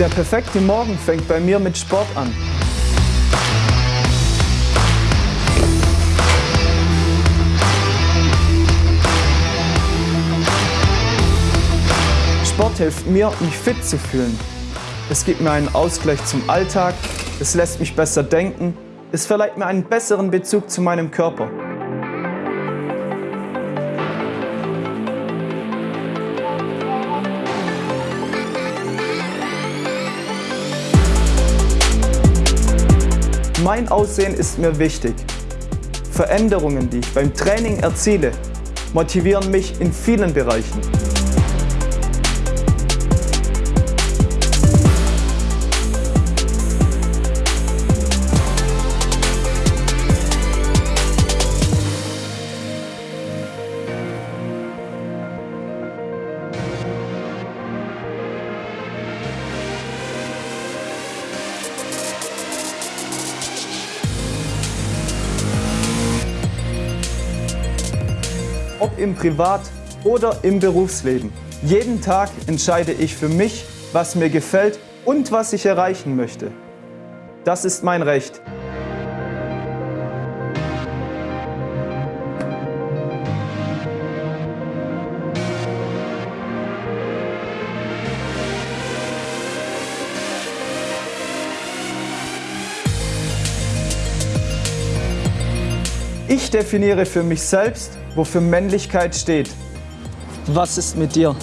Der perfekte Morgen fängt bei mir mit Sport an. Sport hilft mir, mich fit zu fühlen. Es gibt mir einen Ausgleich zum Alltag, es lässt mich besser denken, es verleiht mir einen besseren Bezug zu meinem Körper. Mein Aussehen ist mir wichtig. Veränderungen, die ich beim Training erziele, motivieren mich in vielen Bereichen. Ob im Privat- oder im Berufsleben. Jeden Tag entscheide ich für mich, was mir gefällt und was ich erreichen möchte. Das ist mein Recht. Ich definiere für mich selbst, wofür Männlichkeit steht. Was ist mit dir?